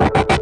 you